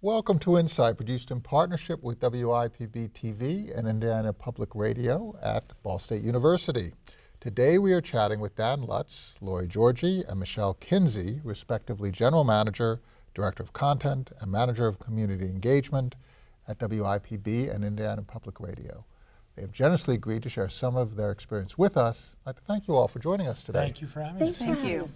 Welcome to Insight, produced in partnership with WIPB TV and Indiana Public Radio at Ball State University. Today we are chatting with Dan Lutz, Lori Georgi, and Michelle Kinsey, respectively General Manager, Director of Content, and Manager of Community Engagement at WIPB and Indiana Public Radio. They have generously agreed to share some of their experience with us. I'd like to thank you all for joining us today. Thank you for having Thanks us. for Thank you.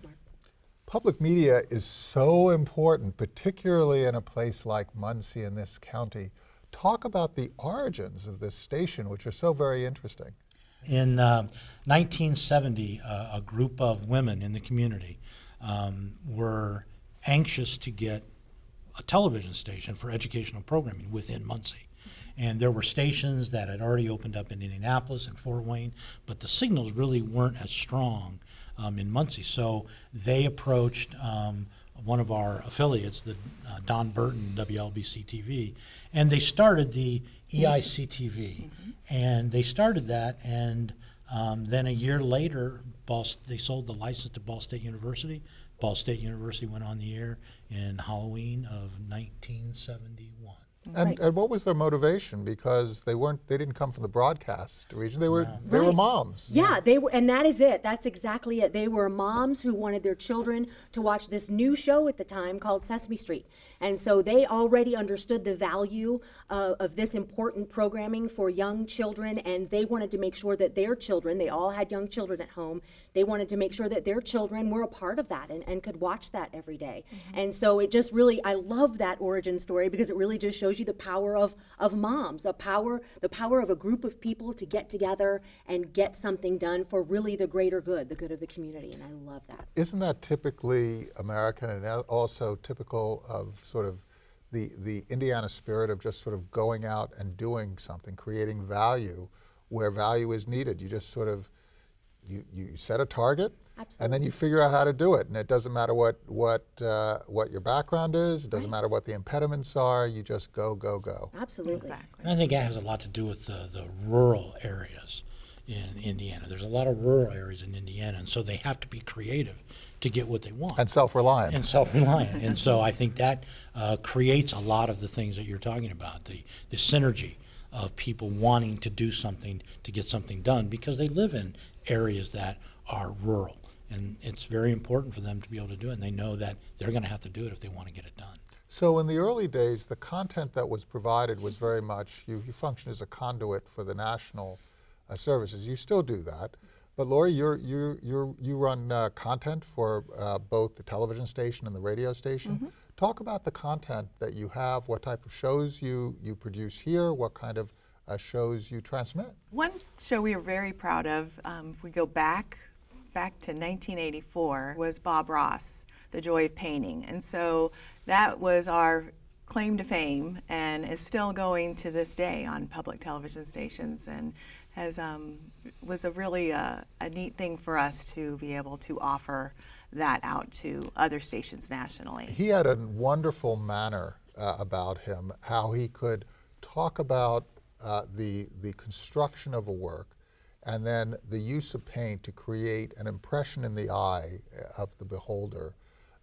Public media is so important, particularly in a place like Muncie in this county. Talk about the origins of this station, which are so very interesting. In uh, 1970, uh, a group of women in the community um, were anxious to get a television station for educational programming within Muncie. And there were stations that had already opened up in Indianapolis and Fort Wayne, but the signals really weren't as strong um, in Muncie. So they approached um, one of our affiliates, the uh, Don Burton WLBC TV, and they started the EICTV, EIC TV. And they started that, and um, then a year later, Ball, they sold the license to Ball State University. Ball State University went on the air in Halloween of 1971. And, Right. and what was their motivation? Because they weren't, they didn't come from the broadcast region. They were, they were Right. moms. Yeah, they were, and that is it. That's exactly it. They were moms who wanted their children to watch this new show at the time called Sesame Street. And so they already understood the value uh, of this important programming for young children, and they wanted to make sure that their children, they all had young children at home, they wanted to make sure that their children were a part of that and, and could watch that every day. Mm-hmm. And so it just really, I love that origin story because it really just shows you the power of, of moms, a power, the power of a group of people to get together and get something done for really the greater good, the good of the community. And I love that. Isn't that typically American and also typical of sort of the, the Indiana spirit of just sort of going out and doing something, creating value where value is needed? You just sort of, you, you set a target and then you figure out how to do it. And it doesn't matter what, what, uh, what your background is, it doesn't matter what the impediments are, you just go, go, go. Absolutely. Exactly. And I think that has a lot to do with the, the rural areas in Indiana. There's a lot of rural areas in Indiana, and so they have to be creative to get what they want. And self-reliant. and self-reliant. and so I think that uh, creates a lot of the things that you're talking about, the, the synergy of people wanting to do something to get something done because they live in areas that are rural. And it's very important for them to be able to do it. And they know that they're going to have to do it if they want to get it done. So in the early days, the content that was provided was very much, you, you function as a conduit for the national uh, services. You still do that. But Lori, you're, you're, you're, you run uh, content for uh, both the television station and the radio station. Talk about the content that you have, what type of shows you, you produce here, what kind of uh, shows you transmit. One show we are very proud of, um, if we go back, back to 1984, was Bob Ross, The Joy of Painting. And so that was our claim to fame and is still going to this day on public television stations and has um, was a really uh, a neat thing for us to be able to offer that out to other stations nationally. He had a wonderful manner uh, about him, how he could talk about uh, the, the construction of a work and then the use of paint to create an impression in the eye of the beholder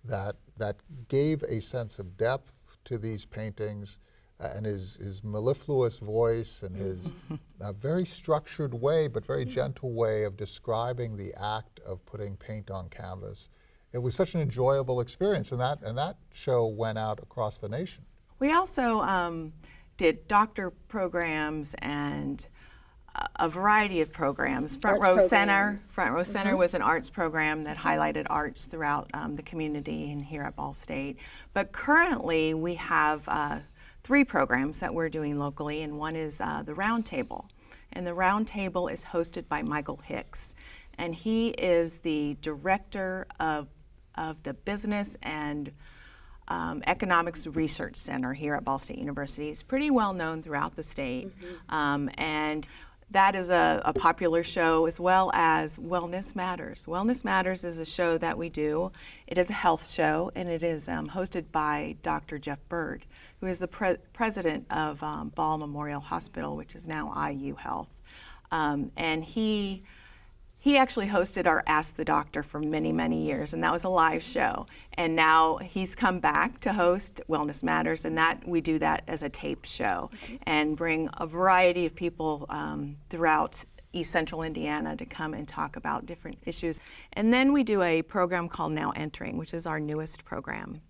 that, that gave a sense of depth to these paintings uh, and his, his mellifluous voice and his uh, very structured way, but very gentle way of describing the act of putting paint on canvas. It was such an enjoyable experience, and that, and that show went out across the nation. We also um, did doctor programs and a- a variety of programs. Front Arts Row Center. Front Row Center was an arts program that highlighted arts throughout um, the community and here at Ball State. But currently, we have uh, three programs that we're doing locally, and one is uh, the Round Table. And the Round Table is hosted by Michael Hicks, and he is the director of of the business and um, Economics Research Center here at Ball State University. It's pretty well known throughout the state. Um, and that is a, a popular show as well as Wellness Matters. Wellness Matters is a show that we do. It is a health show and it is um, hosted by Dr. Jeff Bird, who is the pre- president of um, Ball Memorial Hospital, which is now IU Health. Um, and he He actually hosted our Ask the Doctor for many, many years, and that was a live show. And now he's come back to host Wellness Matters, and that we do that as a tape show and bring a variety of people um, throughout East Central Indiana to come and talk about different issues. And then we do a program called Now Entering, which is our newest program.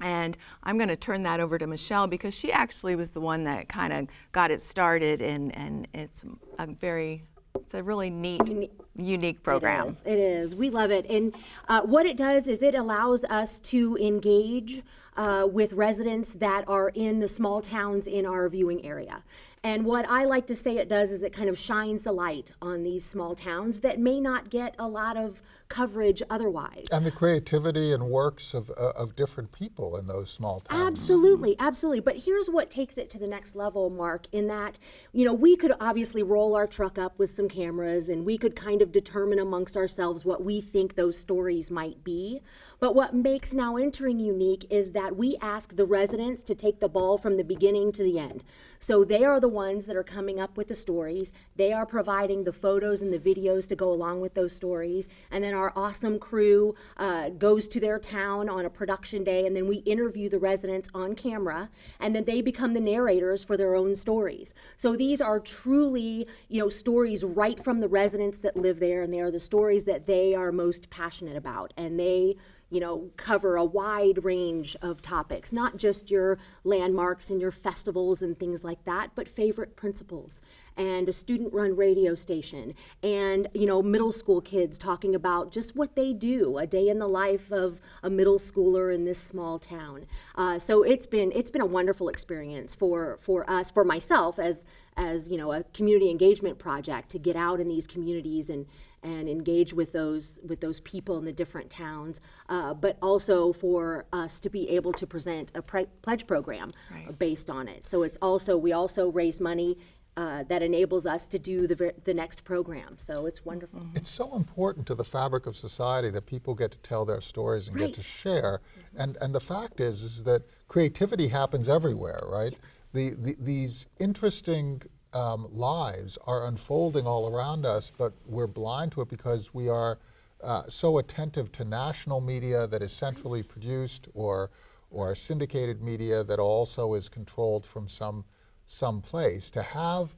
And I'm going to turn that over to Michelle because she actually was the one that kind of got it started, and, and it's a very, it's a really neat, unique program. It is. It is. We love it. And uh, what it does is it allows us to engage uh, with residents that are in the small towns in our viewing area. And what I like to say it does is it kind of shines the light on these small towns that may not get a lot of coverage otherwise. And the creativity and works of, uh, of different people in those small towns. Absolutely, absolutely. But here's what takes it to the next level, Mark, in that, you know, we could obviously roll our truck up with some cameras and we could kind of determine amongst ourselves what we think those stories might be. But what makes Now Entering unique is that we ask the residents to take the ball from the beginning to the end. So they are the ones that are coming up with the stories. They are providing the photos and the videos to go along with those stories. And then our awesome crew uh, goes to their town on a production day, and then we interview the residents on camera, and then they become the narrators for their own stories. So these are truly, you know, stories right from the residents that live there, and they are the stories that they are most passionate about, and they you know, cover a wide range of topics, not just your landmarks and your festivals and things like that, but favorite principals and a student run radio station and, you know, middle school kids talking about just what they do, a day in the life of a middle schooler in this small town. Uh, so it's been, it's been a wonderful experience for, for us, for myself as, as, you know, a community engagement project to get out in these communities and, and engage with those with those people in the different towns, uh, but also for us to be able to present a pre- pledge program Right. based on it. So it's also we also raise money uh, that enables us to do the ver- the next program. So it's wonderful. It's so important to the fabric of society that people get to tell their stories and get to Right. share. And and the fact is is that creativity happens everywhere, right? The, the these interesting um, lives are unfolding all around us, but we're blind to it because we are uh, so attentive to national media that is centrally produced or or syndicated media that also is controlled from some some place. To have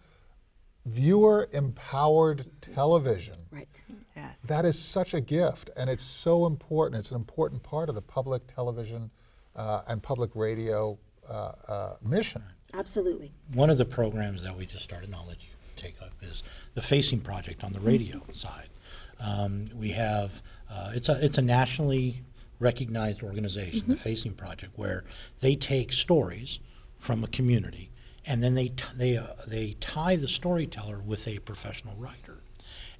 viewer empowered television Right. Yes. that is such a gift, and it's so important. It's an important part of the public television uh, and public radio uh, uh, mission. Absolutely. One of the programs that we just started, and I'll let you take up, is the Facing Project on the radio side. Um, we have uh, it's a it's a nationally recognized organization, the Facing Project, where they take stories from a community and then they t- they uh, they tie the storyteller with a professional writer.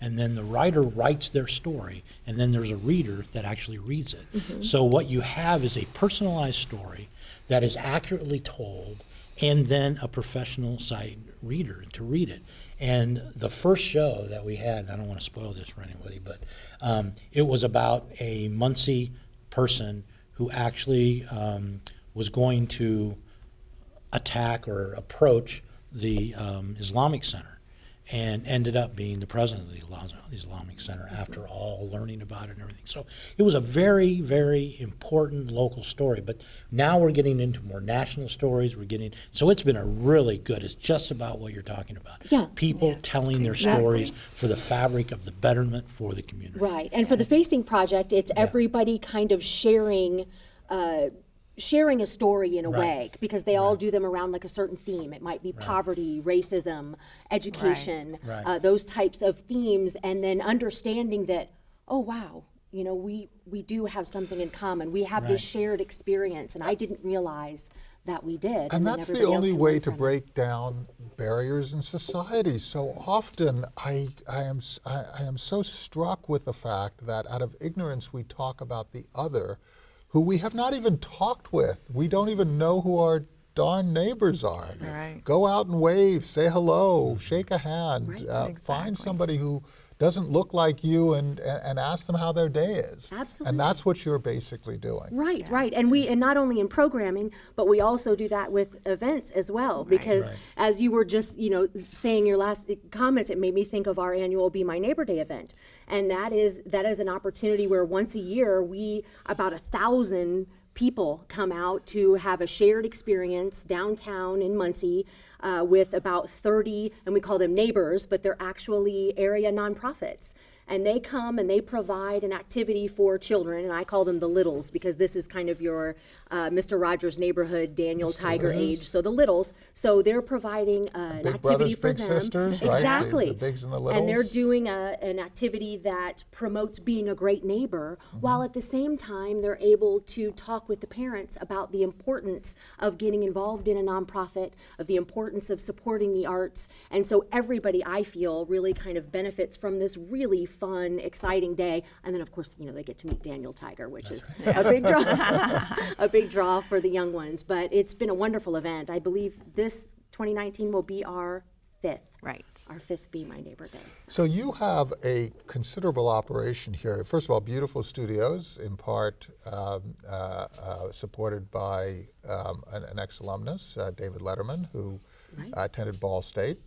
And then the writer writes their story, and then there's a reader that actually reads it. So what you have is a personalized story that is accurately told, and then a professional side reader to read it. And the first show that we had, I don't want to spoil this for anybody, but um, it was about a Muncie person who actually um, was going to attack or approach the um, Islamic Center and ended up being the president of the Islamic Center after all learning about it and everything. So it was a very, very important local story. But now we're getting into more national stories. We're getting so it's been a really good. It's just about what you're talking about. Yeah. People telling their stories for the fabric of the betterment for the community. Right. And for the Facing Project, it's everybody kind of sharing. Uh, sharing a story in a Right. way because they all do them around like a certain theme it might be poverty racism education Right. Uh, those types of themes and then understanding that oh wow you know we we do have something in common we have this shared experience and i didn't realize that we did And then that's the only way to from it. break down barriers in society. So often, I, I, am, s- I, I am so struck with the fact that out of ignorance, we talk about the other who we have not even talked with. We don't even know who our darn neighbors are. Right. Go out and wave, say hello, shake a hand, uh, Exactly. find somebody who doesn't look like you and, and, and ask them how their day is. Absolutely. And that's what you're basically doing. Right, right. And we, and not only in programming, but we also do that with events as well. Because as you were just, you know, saying your last comments, it made me think of our annual Be My Neighbor Day event. And that is, that is an opportunity where once a year, we, about a thousand people come out to have a shared experience downtown in Muncie uh, with about 30, and we call them neighbors, but they're actually area nonprofits. And they come and they provide an activity for children, and I call them the littles because this is kind of your uh, Mr. Rogers neighborhood, Daniel Tiger age. So the littles. So they're providing uh, an Big activity brothers, for big them. sisters, right? The- Exactly. the bigs and the And they're doing a, an activity that promotes being a great neighbor, Mm-hmm. while at the same time they're able to talk with the parents about the importance of getting involved in a nonprofit, of the importance of supporting the arts, and so everybody I feel really kind of benefits from this really fun, exciting day. And then of course, you know, they get to meet Daniel Tiger, which is a big draw, a big draw for the young ones. But it's been a wonderful event. I believe this 2019 will be our fifth Right. our fifth Be My Neighbor Day. So- So you have a considerable operation here. First of all, beautiful studios, in part um, uh, uh, supported by um, an, an ex-alumnus, uh, David Letterman, who uh, attended Ball State.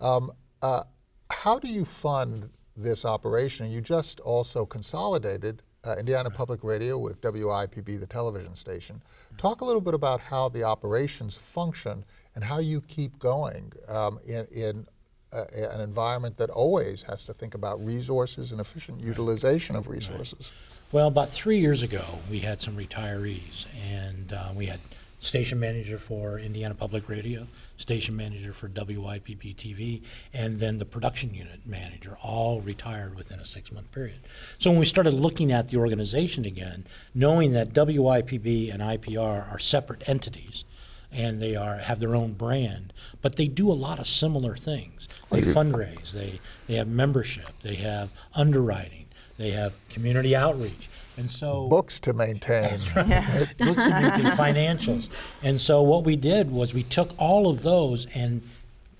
Um, uh, how do you fund this operation? You just also consolidated uh, Indiana Public Radio with WIPB, the television station. Talk a little bit about how the operations function and how you keep going um, in, in uh, an environment that always has to think about resources and efficient utilization of resources. Well, about three years ago, we had some retirees, and uh, we had station manager for Indiana Public Radio, station manager for WIPB TV, and then the production unit manager, all retired within a six-month period. So when we started looking at the organization again, knowing that WIPB and IPR are separate entities, and they are have their own brand, but they do a lot of similar things. They fundraise, they they have membership, they have underwriting, they have community outreach, and so Books to maintain. books and meeting, financials. And so what we did was we took all of those and,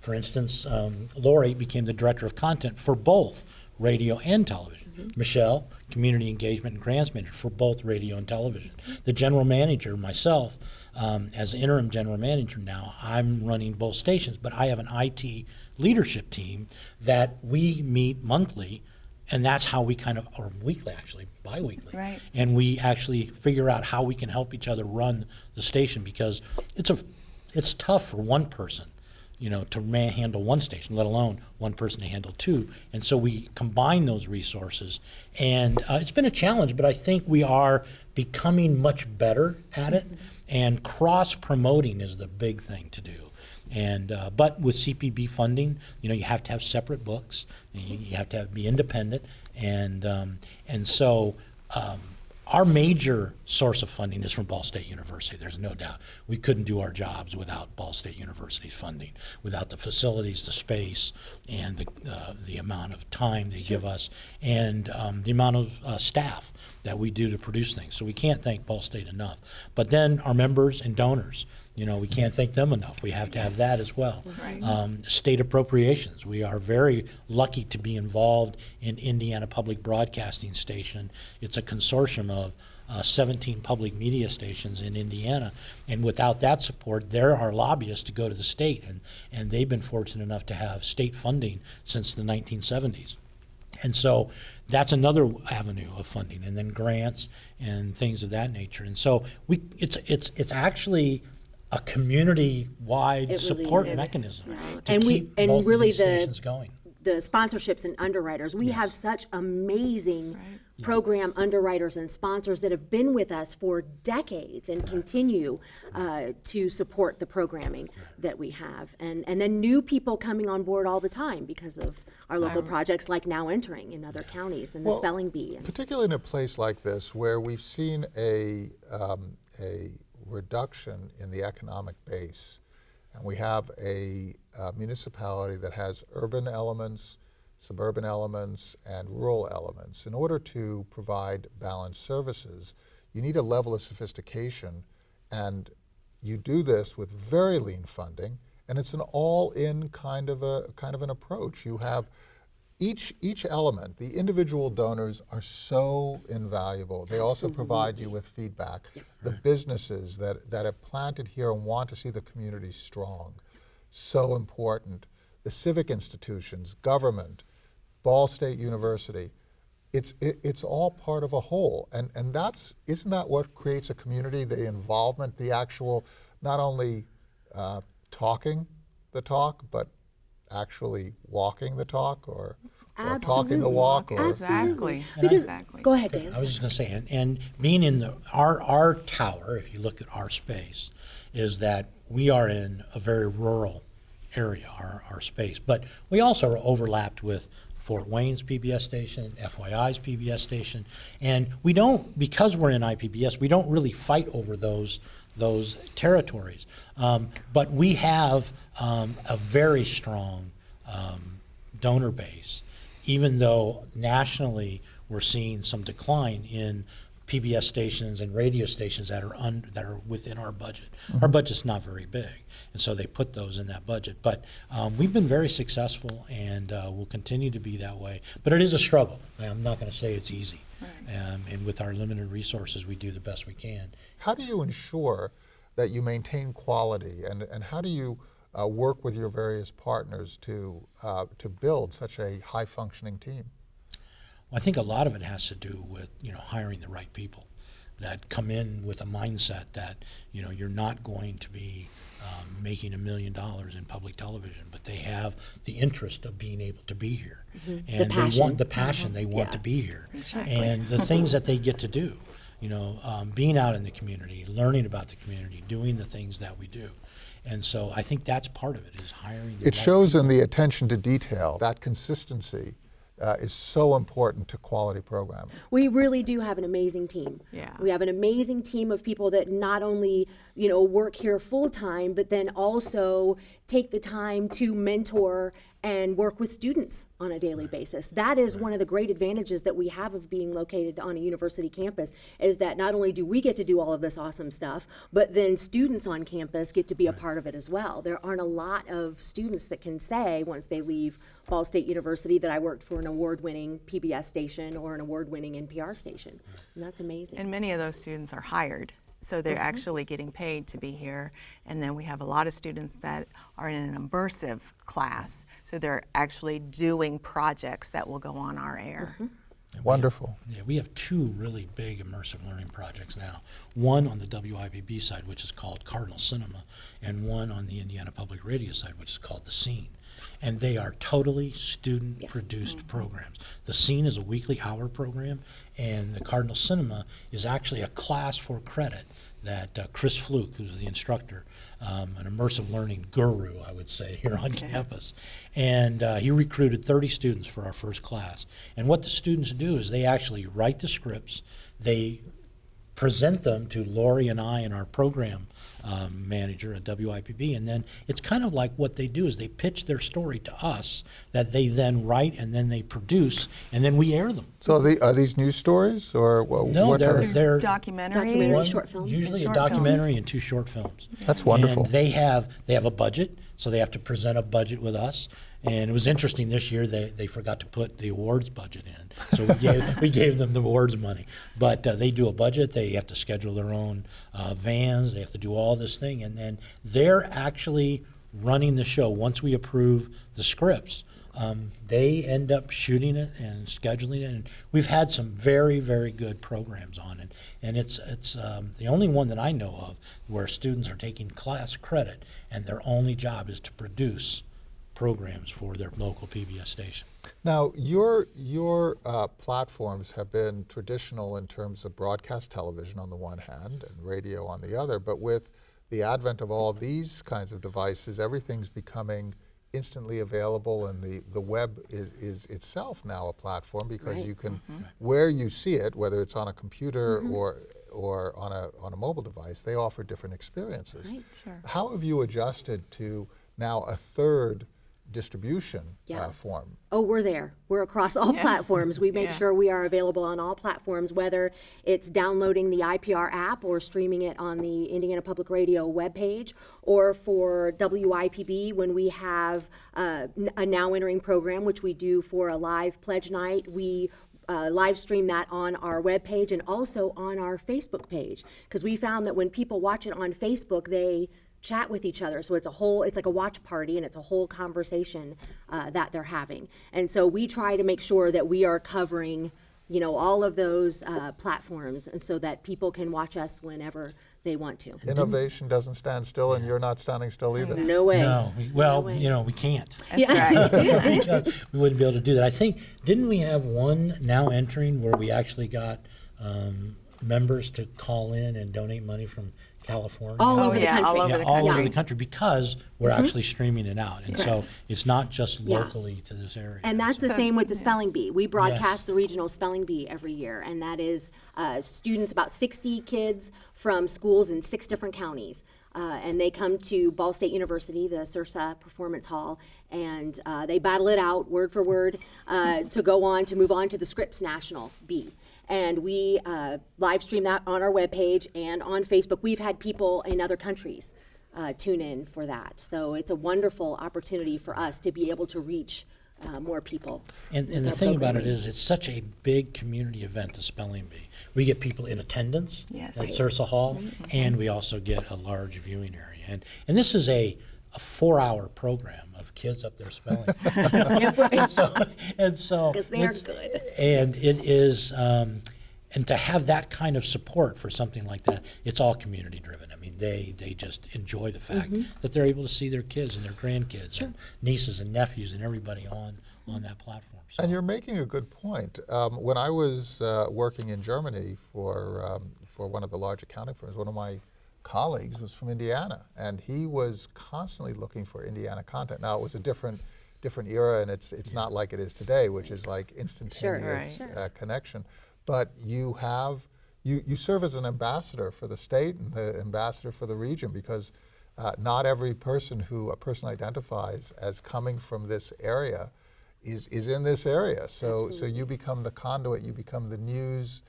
for instance, um, Lori became the director of content for both radio and television. Michelle, community engagement and grants manager for both radio and television. The general manager, myself, um, as interim general manager now, I'm running both stations, but I have an IT leadership team that we meet monthly, and that's how we kind of, or weekly actually, bi-weekly. Right. and we actually figure out how we can help each other run the station because it's a it's tough for one person you know to man handle one station let alone one person to handle two. And so we combine those resources and uh, it's been a challenge but i think we are becoming much better at it. And cross promoting is the big thing to do and uh, but with CPB funding, you know, you have to have separate books. You, you have to have, be independent, and um, and so um, our major source of funding is from Ball State University. There's no doubt we couldn't do our jobs without Ball State University's funding, without the facilities, the space, and the uh, the amount of time they give us, and um, the amount of uh, staff that we do to produce things. So we can't thank Ball State enough. But then our members and donors. You know, we can't thank them enough. We have to have that as well. Right. Um, state appropriations. We are very lucky to be involved in Indiana Public Broadcasting Station. It's a consortium of uh, 17 public media stations in Indiana, and without that support, they're our lobbyists to go to the state, and, and they've been fortunate enough to have state funding since the 1970s. And so that's another avenue of funding, and then grants and things of that nature. And so we, it's, it's, it's actually a community-wide really support is. mechanism Right. to And we- keep and both really of these the- stations going. the sponsorships and underwriters. We have such amazing program underwriters and sponsors that have been with us for decades and continue uh, to support the programming that we have. And, and then new people coming on board all the time because of our local projects like now entering in other counties and the spelling bee. And, Particularly in a place like this where we've seen a, um, a reduction in the economic base, and we have a uh, municipality that has urban elements, suburban elements, and rural elements. In order to provide balanced services, you need a level of sophistication, and you do this with very lean funding, and it's an all-in kind of a kind of an approach. You have each each element, the individual donors are so invaluable. They also provide you with feedback. The businesses that, that have planted here and want to see the community strong, so important. The civic institutions, government, Ball State University, it's it, it's all part of a whole, and and that's isn't that what creates a community? The involvement, the actual, not only uh, talking the talk, but actually walking the talk, or or talking the Absolutely. walk, or Exactly. Because, Exactly. go ahead, Dan. I was just going to say, and, and being in the our our tower, if you look at our space, is that we are in a very rural area, our our space, but we also are overlapped with Fort Wayne's PBS station, FYI's PBS station, and we don't because we're in IPBS, we don't really fight over those those territories, um, but we have um, a very strong um, donor base even though nationally we're seeing some decline in PBS stations and radio stations that are un, that are within our budget. Our budget's not very big, and so they put those in that budget. But um, we've been very successful, and uh, will continue to be that way. But it is a struggle. I'm not going to say it's easy, um, and with our limited resources, we do the best we can. How do you ensure that you maintain quality, and, and how do you uh, work with your various partners to, uh, to build such a high functioning team? I think a lot of it has to do with you know hiring the right people that come in with a mindset that you know you're not going to be um, making a million dollars in public television, but they have the interest of being able to be here, and they want the passion. They want to be here, and the things that they get to do. You know, um, being out in the community, learning about the community, doing the things that we do. And so I think that's part of it is hiring. The It right shows in the attention to detail. That consistency uh, is so important to quality programming. We really do have an amazing team. Yeah. We have an amazing team of people that not only, you know, work here full time, but then also take the time to mentor and work with students on a daily basis. That is one of the great advantages that we have of being located on a university campus is that not only do we get to do all of this awesome stuff, but then students on campus get to be a part of it as well. There aren't a lot of students that can say once they leave Ball State University that I worked for an award-winning PBS station or an award-winning NPR station. And that's amazing. And many of those students are hired, so they're mm-hmm. actually getting paid to be here. And then we have a lot of students that are in an immersive class, so they're actually doing projects that will go on our air. Mm-hmm. Wonderful. Yeah, we have two really big immersive learning projects now. One on the WIPB side, which is called Cardinal Cinema, and one on the Indiana Public Radio side, which is called The Scene. And they are totally student produced programs. The Scene is a weekly hour program, and the Cardinal Cinema is actually a class for credit that uh, Chris Flook, who's the instructor, um, an immersive learning guru, I would say, here on campus. And uh, he recruited 30 students for our first class. And what the students do is they actually write the scripts, they present them to Lori and I and our program um, manager at WIPB, and then it's kind of like what they do is they pitch their story to us that they then write and then they produce, and then we air them. So the, are these news stories or wha- No, what? they're, are- they're Documentaries. Documentaries. one- short films. Usually a Short films. documentary and two short films. That's wonderful. And they have they have a budget, so they have to present a budget with us. And it was interesting this year they, they forgot to put the awards budget in, so we gave we gave them the awards money. But uh, they do a budget. They have to schedule their own uh, vans. They have to do all this thing, and then they're actually running the show once we approve the scripts. Um, they end up shooting it and scheduling it, and we've had some very, very good programs on it. And it's it's um, the only one that I know of where students are taking class credit, and their only job is to produce programs for their local PBS station. Now, your, your uh, platforms have been traditional in terms of broadcast television on the one hand and radio on the other, but with the advent of all these kinds of devices, everything's becoming instantly available and the, the web is, is itself now a platform because you can, where you see it, whether it's on a computer or, or on a, on a mobile device, they offer different experiences. Right, sure. How have you adjusted to now a third distribution Yeah. uh, form. Oh, we're there. We're across all platforms. We make Yeah. sure we are available on all platforms, whether it's downloading the IPR app or streaming it on the Indiana Public Radio webpage, or for WIPB when we have uh, n- a now entering program, which we do for a live pledge night. We uh, live stream that on our webpage and also on our Facebook page because we found that when people watch it on Facebook, they chat with each other. So it's a whole, it's like a watch party and it's a whole conversation uh, that they're having. And so we try to make sure that we are covering, you know, all of those uh, platforms and so that people can watch us whenever they want to. Innovation doesn't stand still, and you're not standing still either. No way. No, we- well, way. you know, we can't. That's right. We wouldn't be able to do that. I think, didn't we have one now entering where we actually got um, members to call in and donate money from California? All Oh, over the yeah, all country. over yeah, the all over the country because we're actually streaming it out, and so it's not just Yeah. locally to this area. And that's the same with the spelling bee. We Yes. broadcast the regional spelling bee every year, and that is uh, students, about 60 kids from schools in six different counties. Uh, and they come to Ball State University, the Sursa Performance Hall, and uh, they battle it out word for word uh, to go on to move on to the Scripps National Bee. And we uh, live stream that on our webpage and on Facebook. We've had people in other countries uh, tune in for that. So it's a wonderful opportunity for us to be able to reach uh, more people. And, and the thing about it is, it's such a big community event, the spelling bee. We get people in attendance Yes. at Right. Sursa Hall, and we also get a large viewing area. And, and this is a, a four-hour program of kids up there spelling. and so, and so 'Cause they're it's- good. And it is, um, and to have that kind of support for something like that, it's all community driven. I mean, they, they just enjoy the fact Mm-hmm. that they're able to see their kids and their grandkids and nieces and nephews and everybody on, on that platform. So And you're making a good point. Um, when I was uh, working in Germany for um, for one of the large accounting firms, one of my colleagues was from Indiana, and he was constantly looking for Indiana content. Now it was a different different era, and it's it's not like it is today, which is like instantaneous Right. uh, connection. But you have you you serve as an ambassador for the state and the ambassador for the region because. Uh, not every person who a person identifies as coming from this area is, is in this area. So, so you become the conduit, you become the news,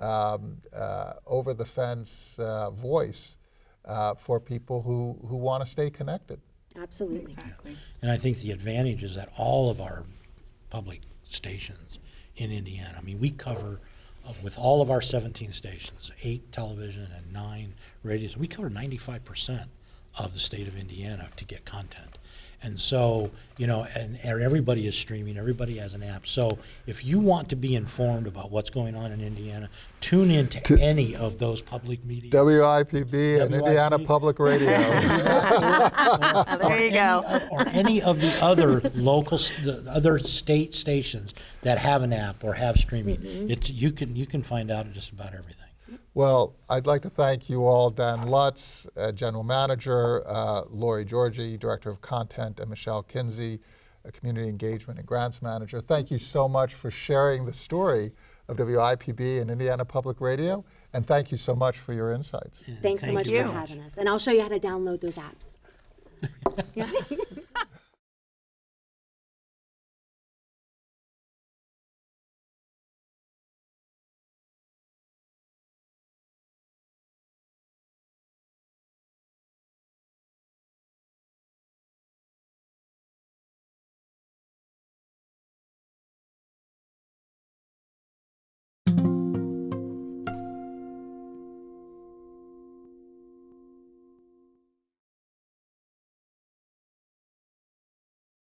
um, uh, over the fence uh, voice uh, for people who, who want to stay connected. Absolutely. Exactly. And I think the advantage is that all of our public stations in Indiana, I mean, we cover, uh, with all of our 17 stations, eight television and nine radios, we cover 95% of the state of Indiana to get content. And so, you know, and, and everybody is streaming, everybody has an app. So if you want to be informed about what's going on in Indiana, tune in to any of those public media. WIPB and Indiana WIPB. Public Radio. There you go. any- or any of the other local, the other state stations that have an app or have streaming. Mm-hmm. It's, you can, you can find out just about everything. Well, I'd like to thank you all, Dan Lutz, uh, General Manager, uh, Lori Georgie, Director of Content, and Michelle Kinsey, uh, Community Engagement and Grants Manager. Thank you so much for sharing the story of WIPB and Indiana Public Radio, and thank you so much for your insights. Thanks so much you for having us. And I'll show you how to download those apps. Yeah.